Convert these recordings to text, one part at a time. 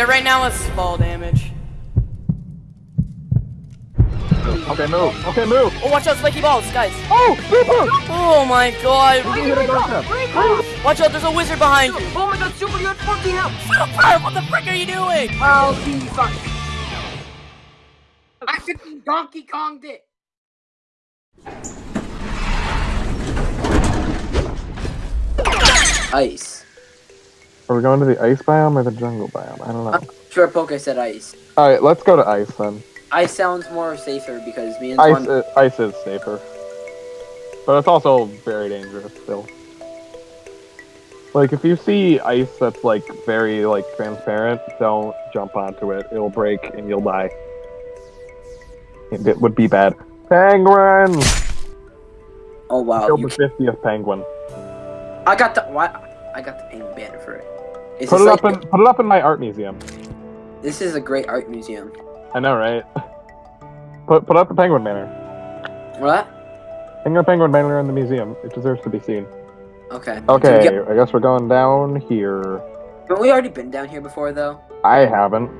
fear right now is fall damage. Okay, move. Okay, move. Oh, watch out, spiky balls, guys. Oh, super. Oh my god. We can get a gun step. Watch out, there's a wizard behind you. Oh my god, super, you're at 14 health. Super, what the frick are you doing? I'll be fine. I freaking Donkey Konged it. Ice. Are we going to the ice biome or the jungle biome? I don't know. I'm sure Poke said ice. All right, let's go to ice then. Ice sounds more safer because me and Ice, is, ice is safer, but it's also very dangerous still. Like if you see ice that's like very like transparent, don't jump onto it. It'll break and you'll die. It, it would be bad. Penguin! oh wow. Killed You, the fiftieth penguin. I got the what? I got the penguin banner for it. Is Put it up like- in put it up in my art museum. This is a great art museum. I know, right? Put put up the penguin banner. What? Hang a penguin banner in the museum. It deserves to be seen. Okay. Okay, get- I guess we're going down here. Haven't we already been down here before though? I haven't.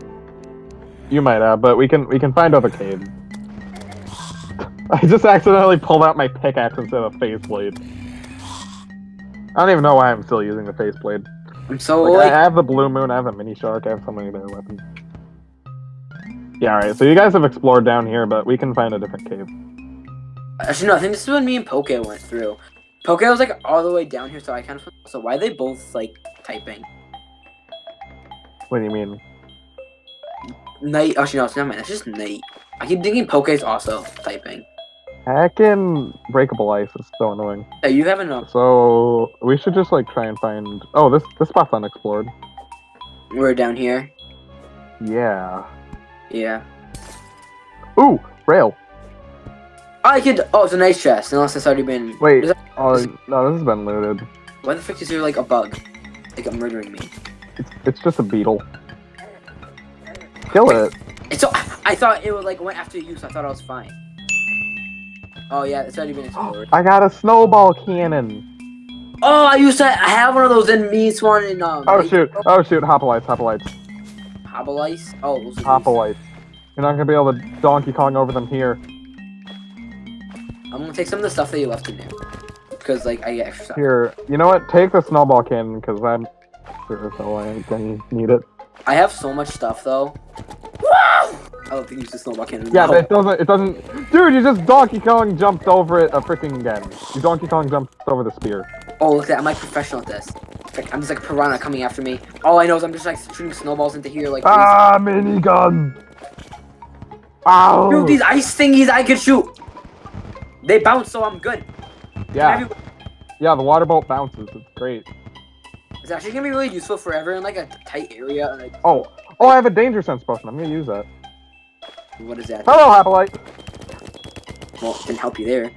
You might have, but we can we can find other caves. I just accidentally pulled out my pickaxe instead of faceblade. I don't even know why I'm still using the faceblade. I'm so Like, like. I have the blue moon, I have the mini shark, I have so many better weapons. Yeah, alright, so you guys have explored down here, but we can find a different cave. Actually, no. I think this is when me and Poke went through. Poke was like all the way down here, so I kind of. So why are they both like typing? What do you mean? Night. Actually, no, it's not mine. It's just night. I keep thinking Poke's also typing. Hacking breakable ice is so annoying. Hey, you have enough. So we should just like try and find Oh, this this spot's unexplored. We're down here. Yeah. Yeah. Ooh, rail. I could. Oh, it's a nice chest. Unless it's already been. Wait. That- Oh no, this has been looted. Why the frick is there like a bug? Like a murdering me. It's, it's just a beetle. Kill it. It's so. I thought it would like went after you, so I thought I was fine. Oh yeah, it's already been explored. I got a snowball cannon. Oh, I used to I have one of those in me, Swan, and um. Oh shoot. Oh shoot. Hopolites. Hopolites. Hobble. Oh, those. Hopolites. You're not gonna be able to Donkey Kong over them here. I'm gonna take some of the stuff that you left in there, because like I get extra stuff. Here. You know what? Take the snowball cannon because I'm sure so I can need it. I have so much stuff though. I don't think use the snowball cannon. Yeah, No. but it doesn't. It doesn't. Dude, you just Donkey Kong jumped over it a freaking again. You Donkey Kong jumped over the spear. Oh, look at that! I'm like professional at this. Frick, I'm just like a piranha coming after me. All I know is I'm just like shooting snowballs into here like. Ah, minigun. Ow. Dude, these ice thingies I can shoot. They bounce, so I'm good. yeah, yeah. The water bolt bounces. It's great. It's actually gonna be really useful forever in like a tight area. Like, Oh, oh, I have a danger sense potion. I'm gonna use that. What is that? Hello, Hapolite. Well, it didn't help you there.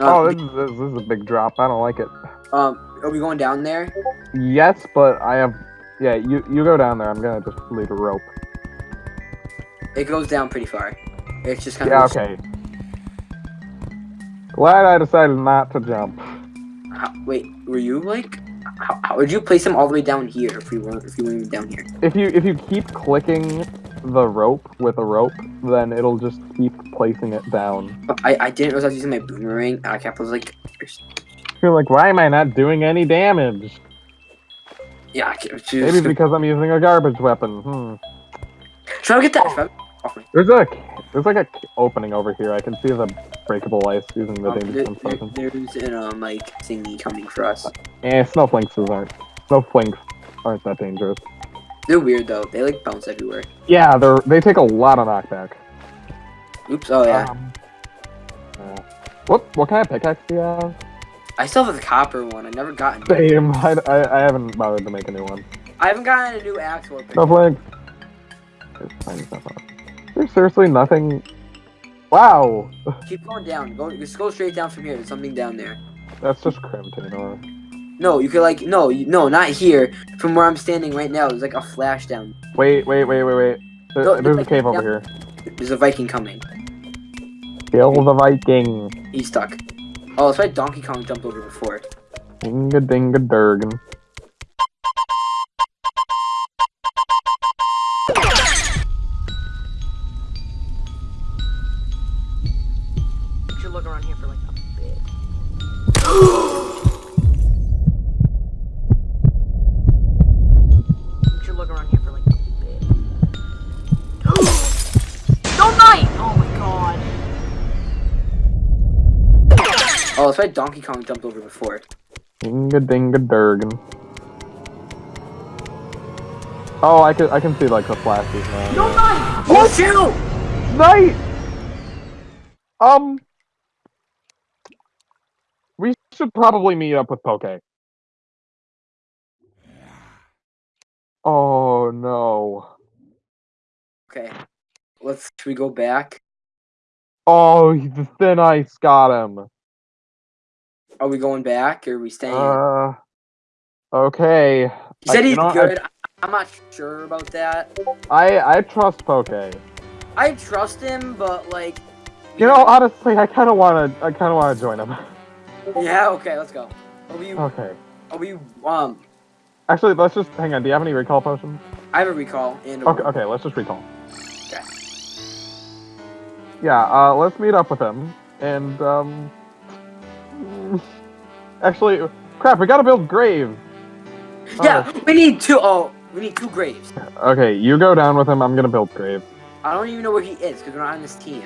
Oh, Um, this is, this is a big drop. I don't like it. um, are we going down there? Yes, but I have. Yeah, you you go down there. I'm gonna just lead a rope. It goes down pretty far. It's just kind Yeah, of. Yeah. Okay. Glad I decided not to jump. How, wait, were you like? How, how would you place them all the way down here if we weren't if you weren't even down here? If you if you keep clicking the rope with a rope, then it'll just keep placing it down. I I didn't realize I was using my boomerang. and I kept I was like, You're like, why am I not doing any damage? yeah. I kept, Maybe because I'm using a garbage weapon. Hmm. Try to get that. Off. There's a there's like a opening over here. I can see the breakable ice using the Um, danger there- there- there's an um like thingy coming for us. Eh, snowflakes aren't snowflakes aren't that dangerous. They're weird though. They like bounce everywhere. Yeah, they're they take a lot of knockback. Oops. Oh yeah. Um, uh, what what kind of pickaxe do you have? I still have the copper one. I never gotten. it. Same. I, I, I haven't bothered to make a new one. I haven't gotten a new axe or pick. Snowflakes. There's tiny stuff on it. There's seriously nothing. Wow, Keep going down. Go. Just go straight down from here. There's something down there. that's just Crimtane ore. No, you could like no, you, no, not here. From where I'm standing right now, there's like a flash down. Wait, wait, wait, wait, wait. There- Go- there's a cave over here. There's a Viking coming. Kill the Viking. He's stuck. Oh, that's why Donkey Kong jumped over before. Dinga dinga durgan. Why Donkey Kong jumped over before. Dinga dinga durgan. Oh, I can I can see like the flashes now. Don't die! Oh, shoot! Night. Um, we should probably meet up with Poke. Oh no. Okay. Let's, should we go back? Oh, the thin ice got him. Are we going back or are we staying? Uh, okay. he said I, he's know, good. I, am not sure about that. I I trust Poke. I trust him, but like. You know, honestly, I kind of wanna I kind of wanna join him. Yeah. Okay. Let's go. Are we? okay. Are we? Um. Actually, let's just hang on. Do you have any recall potions? I have a recall and. A Okay, okay, let's just recall. Okay. Yeah, uh, let's meet up with him, and, um... Actually, crap, we gotta build grave. Yeah. Uh. We need two. Oh, we need two graves. Okay, you go down with him, I'm gonna build grave. I don't even know where he is because we're not on this team.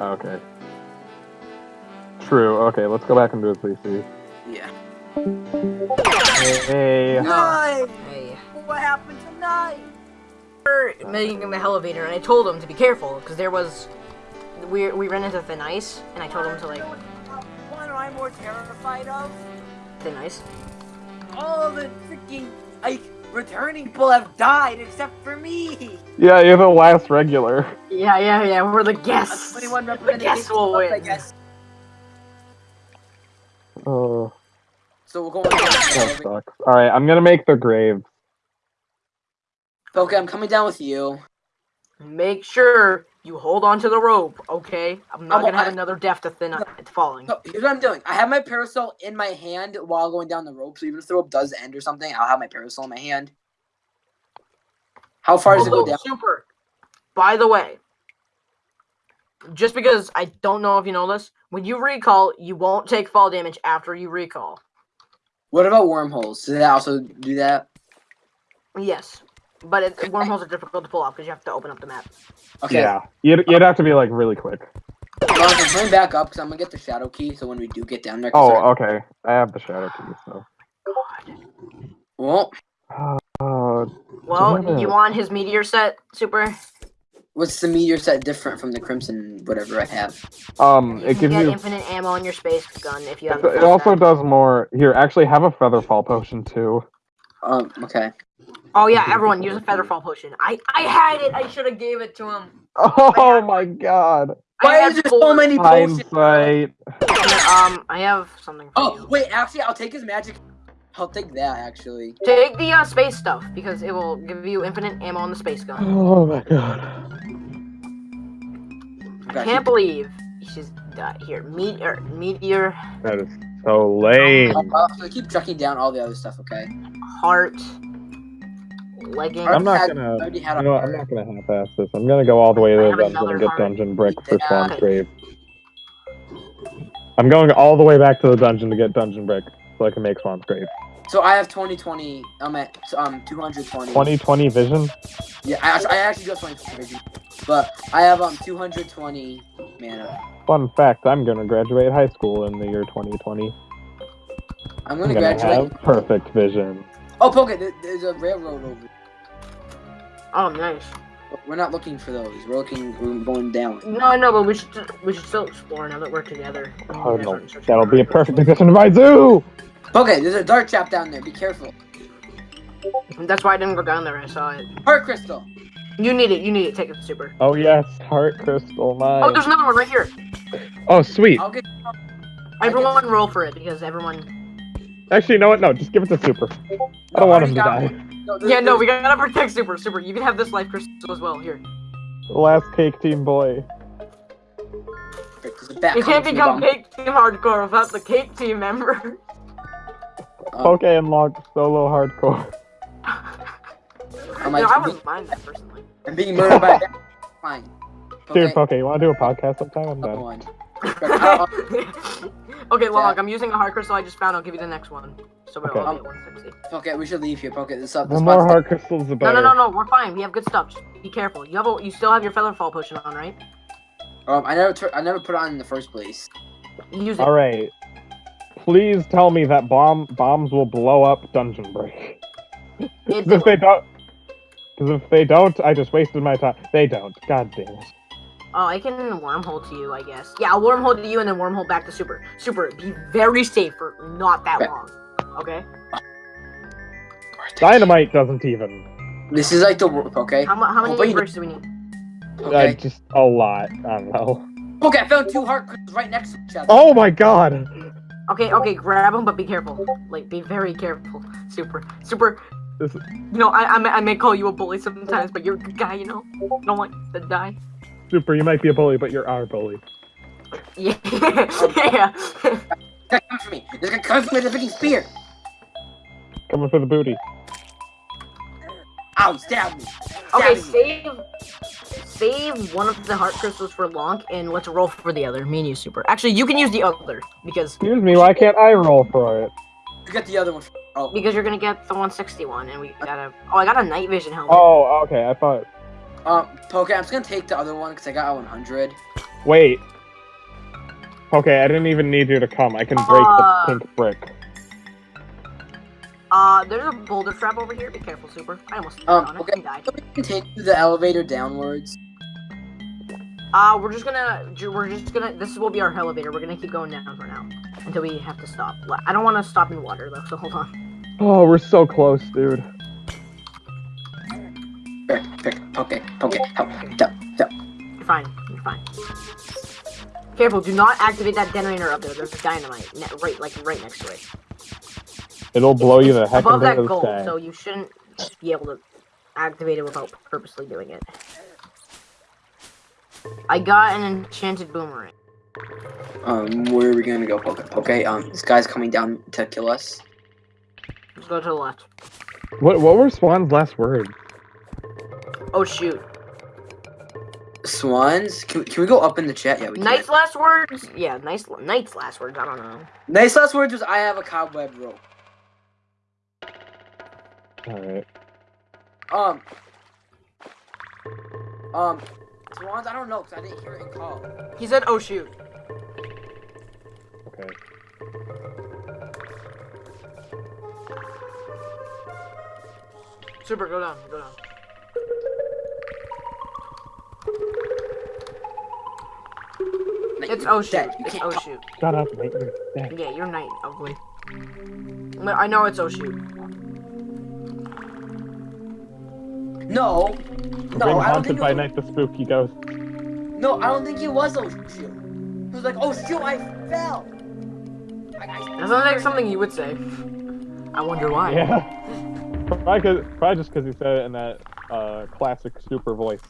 Okay. True, okay, let's go back and do his PC. Yeah. Hey, Nice. Hey. What happened tonight? We're making him the elevator, and I told him to be careful because there was we we ran into thin ice, and I told him to like What am I more terrified of? thin nice. All the freaking like returning people have died except for me. yeah, you're the last regular. Yeah, yeah, yeah. We're the A guests. 21 The represented. guests will I guess. Oh, So we're going. that sucks. Alright, I'm gonna make the grave. Okay, I'm coming down with you. Make sure you hold on to the rope, okay? I'm not Oh, gonna have I- another death to thin uh, ice falling. So here's what I'm doing. I have my parasol in my hand while going down the rope. So even if the rope does end or something, I'll have my parasol in my hand. How far does it go Oh, down? super. By the way, just because I don't know if you know this, when you recall, you won't take fall damage after you recall. What about wormholes? Do they also do that? Yes, but it, wormholes are difficult to pull off because you have to open up the map. Okay. Yeah, you'd, you'd have to be, like, really quick. Well, I'm coming back up because I'm gonna get the shadow key. So when we do get down there, I Oh, start- okay. I have the shadow key, so... well, Uh, Well, Damn you want his meteor set, super? what's the meteor set different from the crimson whatever I have? um, You it can gives get you... infinite ammo on your space gun if you have. It also set. does more. Here, actually, have a featherfall potion too. Um, okay. Oh yeah, everyone use a featherfall potion. I I had it. I should have gave it to him. Oh my god! Why is there so many potions? Hindsight. Um, I have something. For Oh you. wait, actually, I'll take his magic. I'll take that actually. Take the uh, space stuff because it will give you infinite ammo on the space gun. Oh my god. I Can't believe she's uh, here. Meteor, meteor, That is so lame. I'll, I'll have to keep tracking down all the other stuff. Okay. heart, leggings. I'm not gonna. You know what, I'm not gonna half-ass this. I'm gonna go all the way to the dungeon and get dungeon brick for. Swan's grave. I'm going all the way back to the dungeon to get dungeon brick so I can make Swan's grave. So I have 2020. I'm at um 220. 2020 vision. Yeah, I actually, I actually got 2020 vision, but I have um 220 mana. Fun fact: I'm gonna graduate high school in the year 2020. I'm I'm gonna gonna graduate. have perfect vision. Oh, Poke, there- there's a railroad over. Oh, nice. We're not looking for those. We're looking. We're going down. No, no, but we should we should still explore now that we're together. Oh no, that'll be a it. perfect addition to my zoo. Okay, there's a dark trap down there. Be careful. That's why I didn't go down there. I saw it. Heart crystal. You need it. You need it. Take it, super. Oh yes, heart crystal mine. Oh, there's another one right here. Oh sweet. I'll get. Everyone roll for it because everyone. Actually, you know what? No, just give it to Super. I don't want him to die. No, there's- Yeah, no, we gotta protect super. Super, you can have this life crystal as well. Here. Last cake team boy. there's You can't become from cake team hardcore without the cake team member. bottom. Um, Poke and log solo hardcore. I'm, no, like, I wouldn't mind that personally. I'm being murdered by a bat. Fine. Dude, Okay, Poke, you want to do a podcast sometime? I'm done. One. Okay, Log, I'm using a heart crystal I just found. I'll give you the next one. So we're Okay. all at 160. okay, we should leave here. Okay, this up. The more spot's- heart crystals, the No, better. no, no, no. We're fine. We have good stuff. Just be careful. You have a, you still have your featherfall potion on, right? Um, I never, I never put it on in the first place. Use it. All right. Please tell me that bomb bombs will blow up Dungeon Brick. It 'Cause if they don't, because if they don't, I just wasted my time. They don't. God damn it. Oh, I can wormhole to you, I guess. Yeah, I'll wormhole to you and then wormhole back to Super. Super, be very safe for not that Okay. long. Okay? Dynamite doesn't even. This is like the wor- okay. How, how many Oh, wait. do we need? Uh, just a lot. I don't know. Okay, I found two heart crystals right next to each other. Oh my god. Okay, okay, grab them, but be careful. Like, be very careful. Super, super. You know, I, I, may, I may call you a bully sometimes, but you're a good guy, you know? Don't want to die. Super, you might be a bully, but you're our bully. Yeah. yeah. This guy comes for me. This guy comes for me with a freaking spear. Coming for the booty. Ow! Stab me. okay, me. save. Save one of the heart crystals for Lonk, and let's roll for the other. Me and you, Super. Actually, you can use the other, because Excuse me, why can't I roll for it? You got the other one. Oh, because you're gonna get the 161, and we gotta. Oh, I got a night vision helmet. Oh, okay, I thought. Um, Poke, I'm just gonna take the other one because I got a 100. Wait. Okay, I didn't even need you to come. I can break Uh, the pink brick. Uh, there's a boulder trap over here. Be careful, Super. I almost stepped Um, okay. and died. So we can take the elevator downwards. Uh, we're just gonna, we're just gonna, this will be our elevator. We're gonna keep going down for now until we have to stop. I don't want to stop in water though, so hold on. Oh, we're so close, dude. Frick, frick, Poke, Poke, help, help, help. You're fine. You're fine. Careful. Do not activate that detonator up there. There's dynamite ne- right, like right next to it. It'll blow you the heck out Above into that the gold, sky. so you shouldn't be able to activate it without purposely doing it. I got an enchanted boomerang. Um, where are we gonna go, Poke? Poke, um, this guy's coming down to kill us. Let's go to the left. What what were Swan's last words? Oh shoot. Swans? Can, can we go up in the chat? Yeah, we can. Knight's last words? Yeah, nice. Knight's last words. I don't know. Nice last words was I have a cobweb rope. Alright. Um. Um. Swans, I don't know because I didn't hear it in call. He said, "Oh shoot." Okay. Super, go down. Go down. It's you're oh shoot. It's can't oh talk. shoot. Shut up, mate. You're dead. Yeah, you're Knight, ugly. I know it's oh shoot. No. We're No, being I don't haunted think by it was, Night the Spooky Ghost. No, I don't think it was oh shoot. He was like, oh shoot, I fell. I, I, That sounds like something you would say. I wonder why. Yeah. Probably, cause, probably just because he said it in that uh, classic super voice.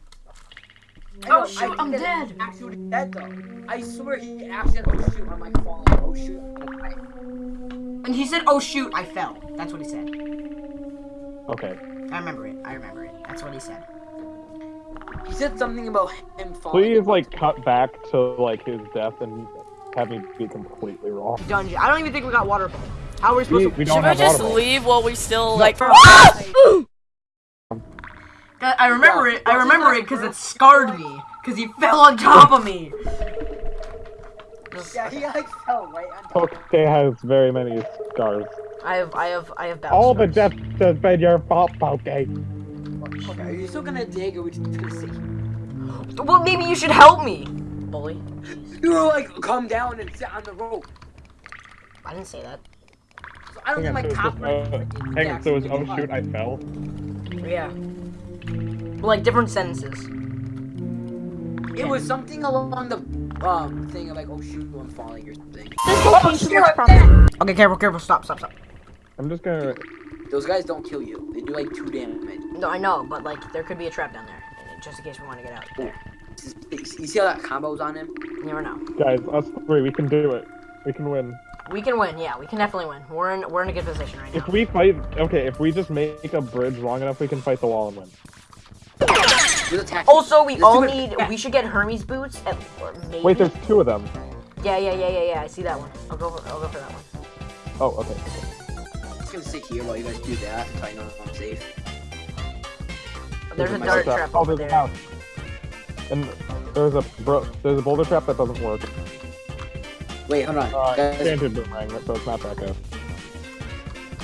I know, Oh, shoot, I I'm dead. Actually dead though. I swear he actually said, oh shoot, I'm like falling. Oh shoot. And he said, "Oh shoot, I fell." That's what he said. Okay. I remember it. I remember it. That's what he said. he said something about him falling. Please, like, cut back to, like, his death and have me be completely wrong. Dungeon. I don't even think we got water. How are we supposed We, to? we don't Should we have just audible. leave while we still like? Ah! I remember it. I remember it because it scarred me. Because he fell on top of me. Yeah, he like fell right on top. Poke has very many scars. I have, I have, I have battle All the scars. deaths has been your fault, Poke. Okay, are you still gonna dig or we just gonna see? Well, maybe you should help me, bully. You were like, come down and sit on the rope. I didn't say that. So I don't Hang think on, my so it's uh, hang on, so it was, oh shoot, I fell? Yeah. Well, like different sentences. It was something along the um thing of like, oh shoot, I'm falling or something. Okay, careful, careful. Stop, stop, stop. I'm just gonna... Those guys don't kill you. They do like two damage. No, I know, but like there could be a trap down there, just in case we want to get out. There. You see how that combo's on him? You never know. Guys, us three, we can do it. We can win. We can win. Yeah, we can definitely win. We're in, we're in a good position right now. If we fight... Okay, if we just make a bridge long enough, we can fight the wall and win. Just attack. Also, we Let's all do it. need. We should get Hermes boots. At, or maybe. Wait, there's two of them. Yeah, yeah, yeah, yeah, yeah. I see that one. I'll go. For, I'll go for that one. Oh, okay. okay. I'm just gonna sit here while you guys do that until I know I'm safe. There's a boulder dart trap Oh, over there's there. house. And there's a bro. There's a boulder trap that doesn't work. Wait, hold on. Uh, guys, enchanted boomerang, so it's not that good.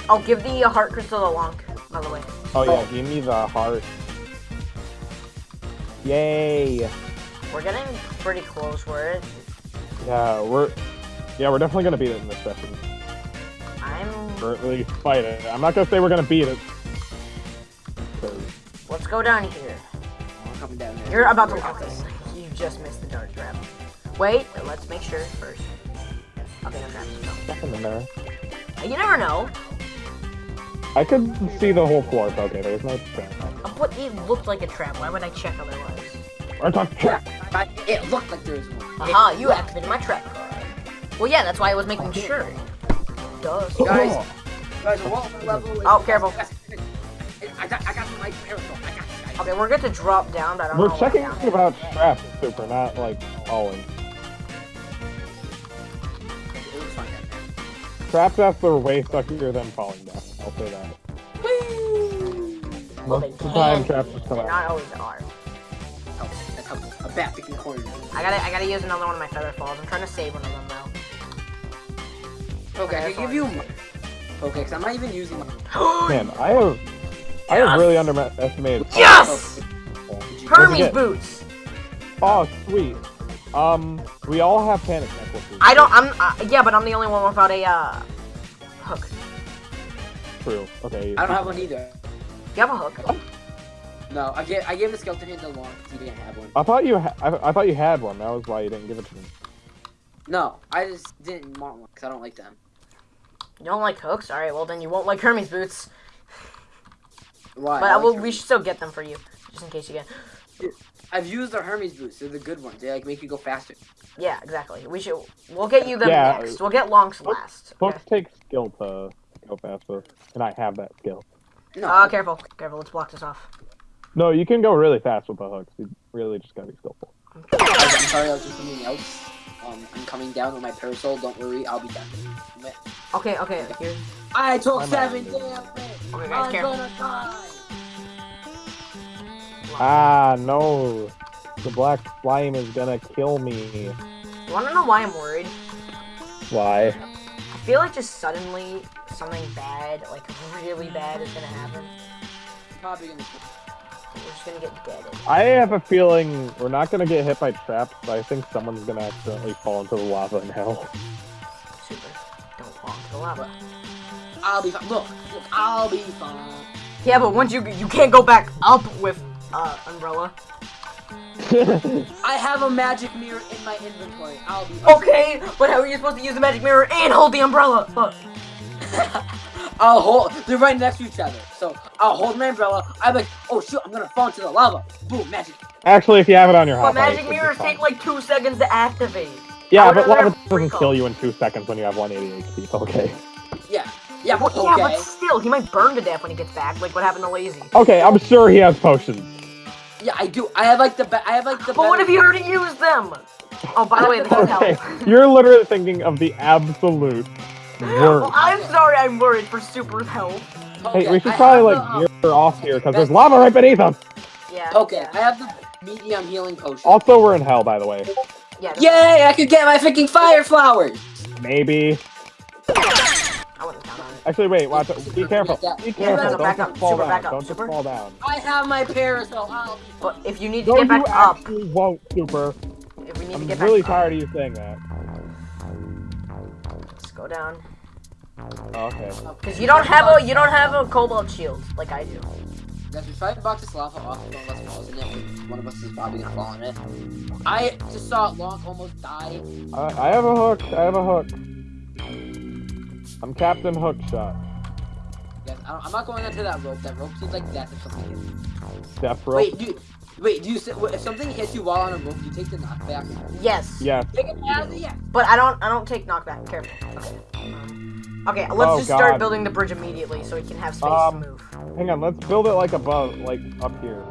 Oh, give the uh, heart crystal to Lonk. By the way. Oh yeah, give me the heart. Yay! We're getting pretty close. We're at. Yeah, we're yeah, we're definitely gonna beat it in this session. I'm. Or at least fight it. I'm not gonna say we're gonna beat it. 'cause- Let's go down here. I'm coming down there. You're about to. Okay, you just missed the dart trap. Wait, let's make sure first. Okay, no traps. No. Nothing in there. You never know. I could see the whole floor. Okay, there's no trap. But it looked like a trap. Why would I check otherwise? Or talk trap. I- It looked like there was one. Aha, you activated my trap card. Well, yeah, that's why I was making oh, sure. Duh. Guys, Oh, guys, what level is Oh, careful. I got, I got my parasol. I got guys. Okay, we're good to drop down, but I don't We're know. what checking down is. about traps, super, not like falling. It was fine. Traps after way suckier than falling down. I'll say that. Well, Most they of the time, can, traps just come They out. not always are. That's how, that's how a bat picking corner. I gotta, I gotta use another one of my feather falls. I'm trying to save one of them though. Okay, I can give you. my- Okay, because I'm not even using my. Man, I have, I have really underestimated. Yes! What'd Hermes boots. Oh, sweet. Um, we all have panic necklaces. I don't. I'm. Uh, yeah, but I'm the only one without a uh, hook. True. Okay. I don't have one either. You have a hook. No, I gave I gave the skeleton hand to long because he didn't have one. I thought you, ha- I, I thought you had one. That was why you didn't give it to me. No, I just didn't want one because I don't like them. You don't like hooks? All right. Well, then you won't like Hermes boots. Why? But I I like will. Hermes. We should still get them for you, just in case you get. I've used the Hermes boots. They're the good ones. They like make you go faster. Yeah, exactly. We should. We'll get you them Yeah. next. We'll get longs last. Okay. Books take skill to go faster, and I have that skill. No. Uh, careful, careful. Let's block this off. No, you can go really fast with the hooks. You really just gotta be skillful. I'm sorry, I was doing something else. Um, I'm coming down with my parasol. Don't worry, I'll be down. Okay, okay. Here. I took I'm seven out. damage. Okay, guys, I'm careful. gonna die. Ah, no. The black slime is gonna kill me. You wanna know why I'm worried? Why? I feel like just suddenly something bad, like really bad, is gonna happen. Probably gonna. We're just gonna get deaded. I have a feeling we're not gonna get hit by traps, but I think someone's gonna accidentally fall into the lava in hell. Super. Don't fall into the lava. I'll be fine. Look, look, I'll be fine. Yeah, but once you you can't go back up with uh umbrella. I have a magic mirror in my inventory. I'll be fine. Okay, but how are you supposed to use the magic mirror and hold the umbrella? Fuck. I'll hold. They're right next to each other. So I'll hold my umbrella. I'm like, oh shoot, I'm gonna fall into the lava. Boom, magic. Actually, if you have it on your But hotbar, magic should mirrors take like two seconds to activate. Yeah, but rather lava have doesn't kill you in two seconds when you have 180 HP. Okay. Yeah, yeah, but Well, yeah, but still, he might burn to death when he gets back, like what happened to Lazy. Okay, I'm sure he has potions. Yeah, I do. I have like the. Be- I have like the. But what better- if he already used them? Oh, by the way, this is Okay, help. you're literally thinking of the absolute Well. I'm sorry, I'm worried for super health. Okay, Hey, we should I probably like the, gear off here because there's lava right beneath us. Yeah. um, Okay, I have the medium healing potion. Also, we're in hell, by the way. Yeah. this- Yay! I could get my freaking fire flowers. Maybe. I wouldn't count on it. Actually, wait. Watch. it. Be careful. Be careful. Don't just fall super, down. Don't just fall down. I have my parasol. I'll be But if you need to No, get you back up, actually won't, Super. if we need I'm get really back tired of you saying that. Up, let's go down. Oh, okay. Cause you don't have a you don't have a cobalt shield like I do. Guys, we tried to box this lava off. One of us falls in it. One of us is probably gonna fall in it. I just saw Long almost die. I, I have a hook. I have a hook. I'm Captain Hookshot. Guys, I don't, I'm not going into that rope. That rope seems like death if something hits. me. Death rope. Wait, do you, wait, do you si- wait, if something hits you while on a rope, do you take the knockback? Yes. Yeah. Take it as a yes. But I don't I don't take knockback. Careful. Okay. Um, okay. Let's Oh, just start building the bridge immediately so we can have space Um, to move. Hang on. Let's build it like above, like up here.